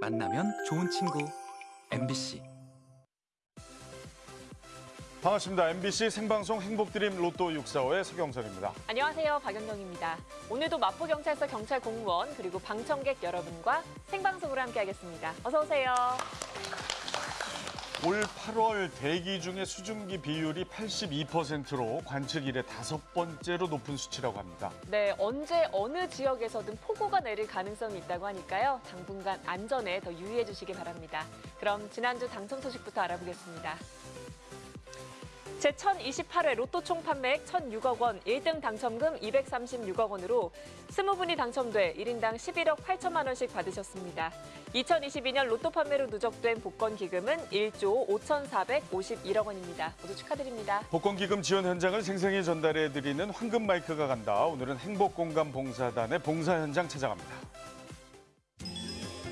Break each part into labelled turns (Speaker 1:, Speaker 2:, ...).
Speaker 1: 만나면 좋은 친구. MBC
Speaker 2: 반갑습니다. MBC 생방송 행복드림 로또 645의 서경석입니다.
Speaker 3: 안녕하세요. 박연경입니다. 오늘도 마포경찰서 경찰 공무원 그리고 방청객 여러분과 생방송으로 함께하겠습니다. 어서 오세요.
Speaker 2: 올 8월 대기 중에 수증기 비율이 82%로 관측 이래 다섯 번째로 높은 수치라고 합니다.
Speaker 3: 네, 언제 어느 지역에서든 폭우가 내릴 가능성이 있다고 하니까요. 당분간 안전에 더 유의해 주시기 바랍니다. 그럼 지난주 당첨 소식부터 알아보겠습니다. 제1028회 로또 총 판매액 1,006억 원, 1등 당첨금 236억 원으로 20분이 당첨돼 1인당 11억 8천만 원씩 받으셨습니다. 2022년 로또 판매로 누적된 복권 기금은 1조 5,451억 원입니다. 모두 축하드립니다.
Speaker 2: 복권 기금 지원 현장을 생생히 전달해드리는 황금 마이크가 간다. 오늘은 행복공감 봉사단의 봉사 현장 찾아갑니다.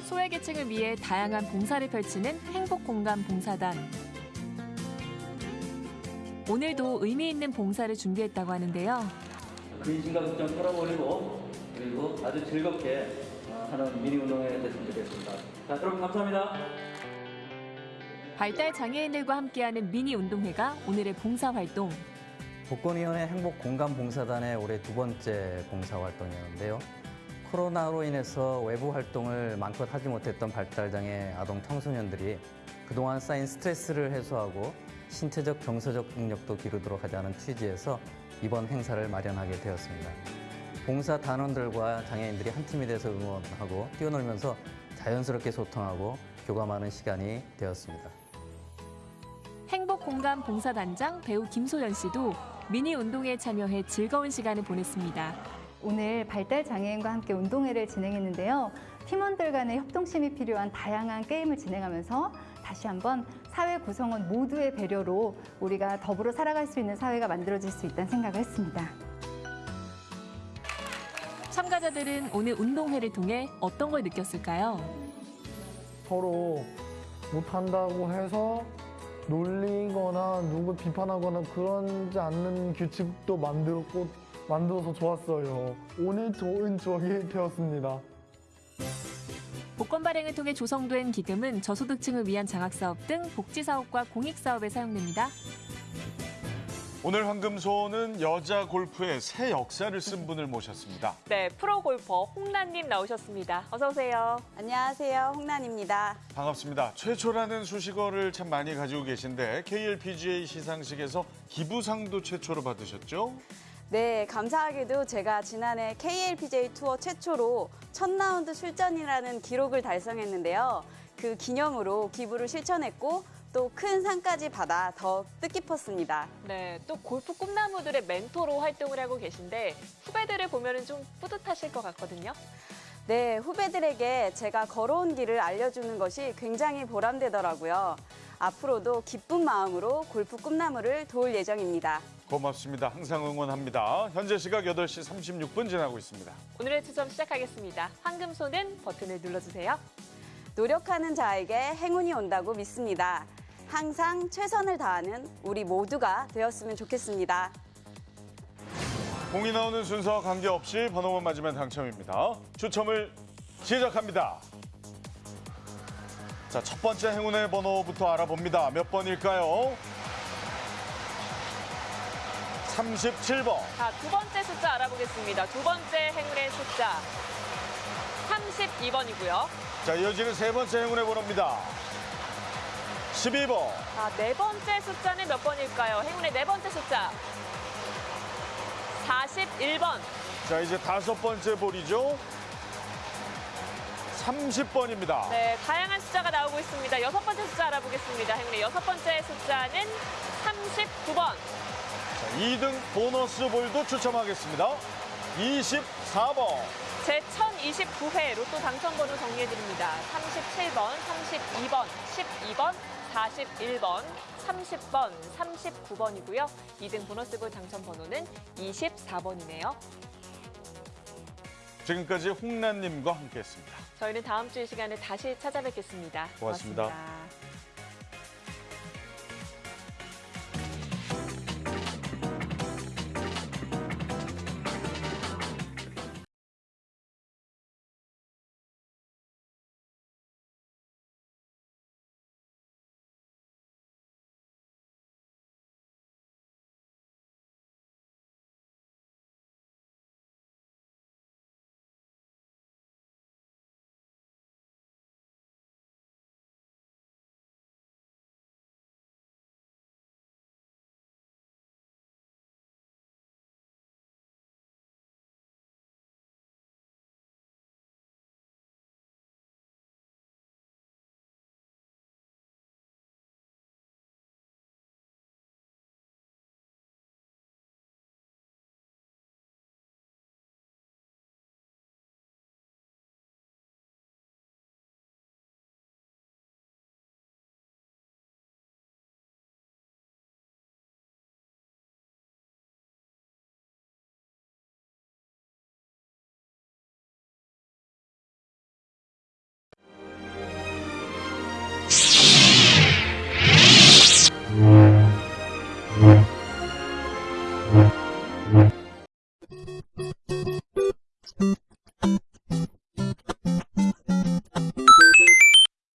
Speaker 3: 소외계층을 위해 다양한 봉사를 펼치는 행복공감 봉사단. 오늘도 의미 있는 봉사를 준비했다고 하는데요.
Speaker 4: 근심감 좀 풀어버리고 그리고 아주 즐겁게 어, 하는 미니 운동회 됐으면 좋겠습니다. 자, 여러분 감사합니다.
Speaker 3: 발달 장애인들과 함께하는 미니 운동회가 오늘의 봉사 활동.
Speaker 5: 복권위원회 행복공감봉사단의 올해 두 번째 봉사활동이었는데요. 코로나로 인해서 외부 활동을 마음껏 하지 못했던 발달장애 아동 청소년들이 그동안 쌓인 스트레스를 해소하고 신체적 정서적 능력도 기르도록 하자는 취지에서 이번 행사를 마련하게 되었습니다. 봉사 단원들과 장애인들이 한 팀이 돼서 응원하고 뛰어놀면서 자연스럽게 소통하고 교감하는 시간이 되었습니다.
Speaker 3: 행복공감 봉사단장 배우 김소연 씨도 미니 운동회에 참여해 즐거운 시간을 보냈습니다.
Speaker 6: 오늘 발달 장애인과 함께 운동회를 진행했는데요. 팀원들 간의 협동심이 필요한 다양한 게임을 진행하면서 다시 한번 사회 구성원 모두의 배려로 우리가 더불어 살아갈 수 있는 사회가 만들어질 수 있다는 생각을 했습니다.
Speaker 3: 참가자들은 오늘 운동회를 통해 어떤 걸 느꼈을까요?
Speaker 7: 서로 못한다고 해서 놀리거나 누구 비판하거나 그러지 않는 규칙도 만들었고 만들어서 좋았어요. 오늘 좋은 추억이 되었습니다.
Speaker 3: 복권 발행을 통해 조성된 기금은 저소득층을 위한 장학사업 등 복지사업과 공익사업에 사용됩니다.
Speaker 2: 오늘 황금소는 여자 골프의 새 역사를 쓴 분을 모셨습니다.
Speaker 3: 네, 프로 골퍼 홍란님 나오셨습니다. 어서 오세요.
Speaker 8: 안녕하세요. 홍란입니다.
Speaker 2: 반갑습니다. 최초라는 수식어를 참 많이 가지고 계신데 KLPGA 시상식에서 기부상도 최초로 받으셨죠?
Speaker 8: 네, 감사하게도 제가 지난해 KLPJ 투어 최초로 첫 라운드 출전이라는 기록을 달성했는데요. 그 기념으로 기부를 실천했고 또 큰 상까지 받아 더 뜻깊었습니다.
Speaker 3: 네, 또 골프 꿈나무들의 멘토로 활동을 하고 계신데 후배들을 보면 좀 뿌듯하실 것 같거든요.
Speaker 8: 네, 후배들에게 제가 걸어온 길을 알려주는 것이 굉장히 보람되더라고요. 앞으로도 기쁜 마음으로 골프 꿈나무를 도울 예정입니다.
Speaker 2: 고맙습니다. 항상 응원합니다. 현재 시각 8시 36분 지나고 있습니다.
Speaker 3: 오늘의 추첨 시작하겠습니다. 황금 손은 버튼을 눌러주세요.
Speaker 8: 노력하는 자에게 행운이 온다고 믿습니다. 항상 최선을 다하는 우리 모두가 되었으면 좋겠습니다.
Speaker 2: 공이 나오는 순서와 관계없이 번호만 맞으면 당첨입니다. 추첨을 시작합니다. 자, 첫 번째 행운의 번호부터 알아봅니다. 몇 번일까요? 37번.
Speaker 3: 자, 두 번째 숫자 알아보겠습니다. 두 번째 행운의 숫자 32번이고요.
Speaker 2: 자, 이어지는 세 번째 행운의 번호입니다. 12번.
Speaker 3: 자, 네 번째 숫자는 몇 번일까요? 행운의 네 번째 숫자 41번.
Speaker 2: 자, 이제 다섯 번째 볼이죠. 30번입니다.
Speaker 3: 네, 다양한 숫자가 나오고 있습니다. 여섯 번째 숫자 알아보겠습니다. 행운의 여섯 번째 숫자는 39번.
Speaker 2: 자, 2등 보너스 볼도 추첨하겠습니다. 24번.
Speaker 3: 제 1029회 로또 당첨번호 정리해드립니다. 37번, 32번, 12번, 41번, 30번, 39번이고요. 2등 보너스볼 당첨번호는 24번이네요.
Speaker 2: 지금까지 홍란님과 함께했습니다.
Speaker 3: 저희는 다음 주 이 시간에 다시 찾아뵙겠습니다
Speaker 2: 고맙습니다.
Speaker 3: 고맙습니다.